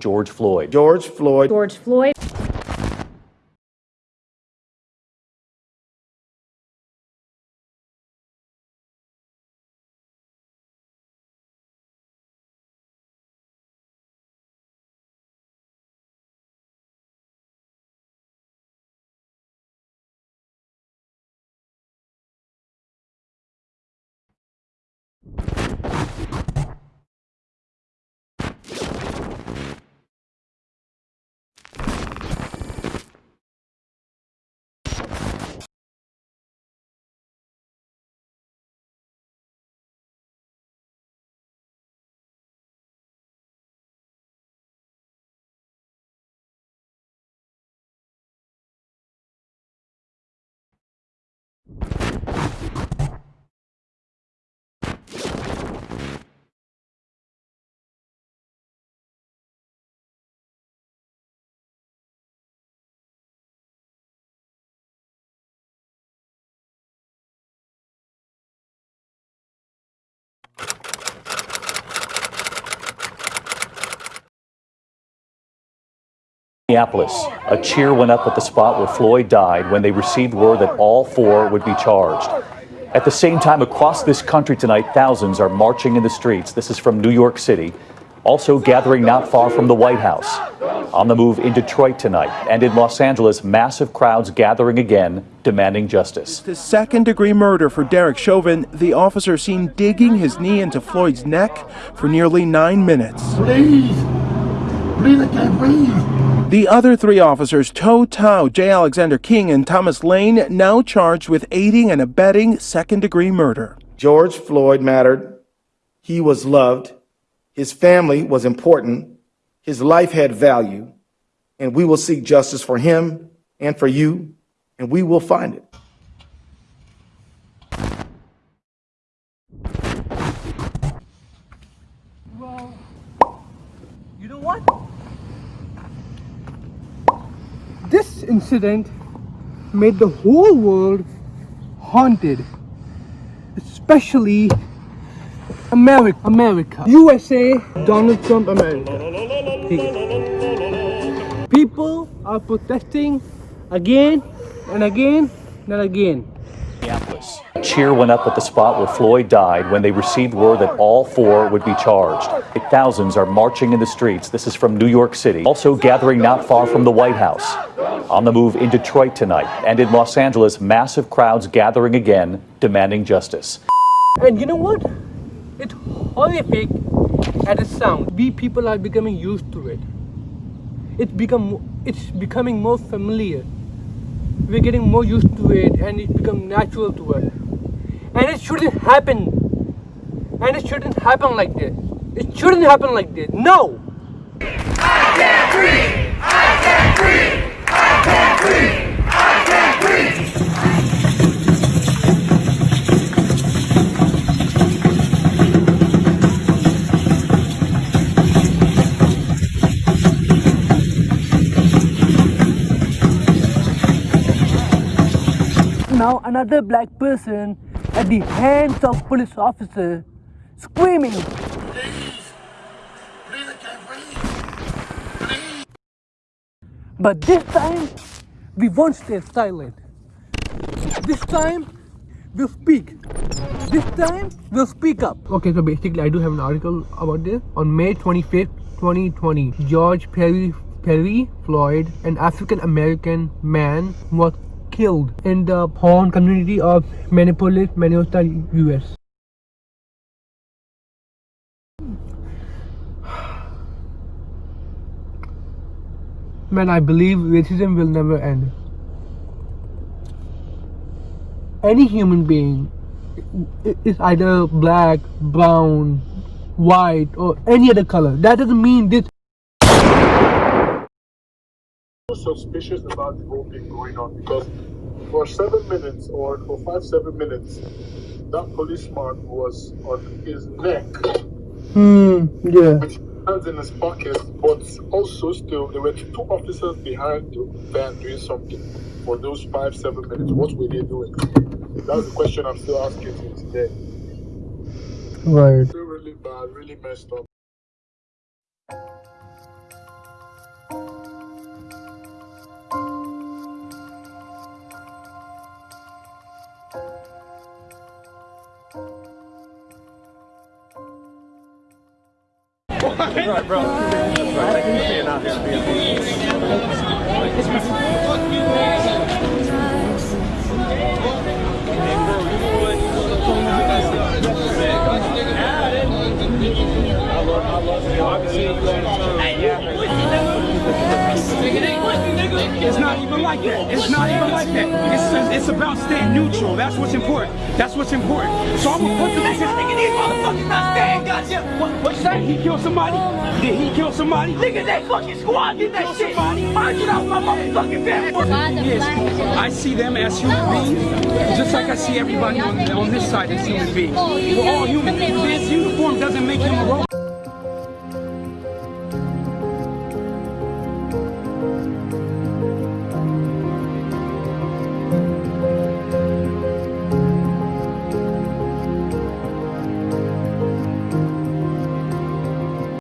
George Floyd. George Floyd. George Floyd. Minneapolis, a cheer went up at the spot where Floyd died when they received word that all four would be charged. At the same time, across this country tonight, thousands are marching in the streets. This is from New York City, also gathering not far from the White House. On the move in Detroit tonight and in Los Angeles, massive crowds gathering again, demanding justice. The second degree murder for Derek Chauvin, the officer seen digging his knee into Floyd's neck for nearly nine minutes. Please! Please, I can't breathe! The other three officers, Tou Thao, J. Alexander Kueng, and Thomas Lane, now charged with aiding and abetting second degree murder. George Floyd mattered. He was loved. His family was important. His life had value. And we will seek justice for him and for you, and we will find it. Well, you know what? This incident made the whole world haunted, especially America. America. USA, Donald Trump, America. People are protesting again and again and again. Cheer went up at the spot where Floyd died when they received word that all four would be charged. Thousands are marching in the streets. This is from New York City, also gathering not far from the White House. On the move in Detroit tonight and in Los Angeles, massive crowds gathering again, demanding justice. And you know what? It's horrific at a sound. We people are becoming used to it. It's become it's becoming more familiar. We're getting more used to it and it's become natural to us. Shouldn't happen. And it shouldn't happen like this. It shouldn't happen like this. No! I can't breathe! I can't breathe! I can't breathe! I can't breathe! Now another black person at the hands of police officer screaming Please! Please! Please! But this time, we won't stay silent. This time, we'll speak. This time, we'll speak up. Okay, so basically, I do have an article about this. On May 25th, 2020, George Perry, Perry Floyd, an African American man, was killed in the Horn community of Minneapolis, Minnesota, US. Man, I believe racism will never end. Any human being is either black, brown, white, or any other color. That doesn't mean this suspicious about the whole thing going on because for seven minutes or for five seven minutes that policeman was on his neck. Hmm, yeah. with hands in his pockets but also still there were two officers behind the van doing something for those five seven minutes. What were they doing? That's the question i'm still asking you today Right. still really bad really messed up It's like that. It's not even like that. It's it's about staying neutral. That's what's important. That's what's important. So I'm gonna put the this nigga these motherfuckers not staying. What what you say? He killed somebody? Did he kill somebody? Nigga, they fucking squad did that shit. I get out my motherfucking family. Yes. I see them as human beings, just like I see everybody on, on this side as human beings. We're all human.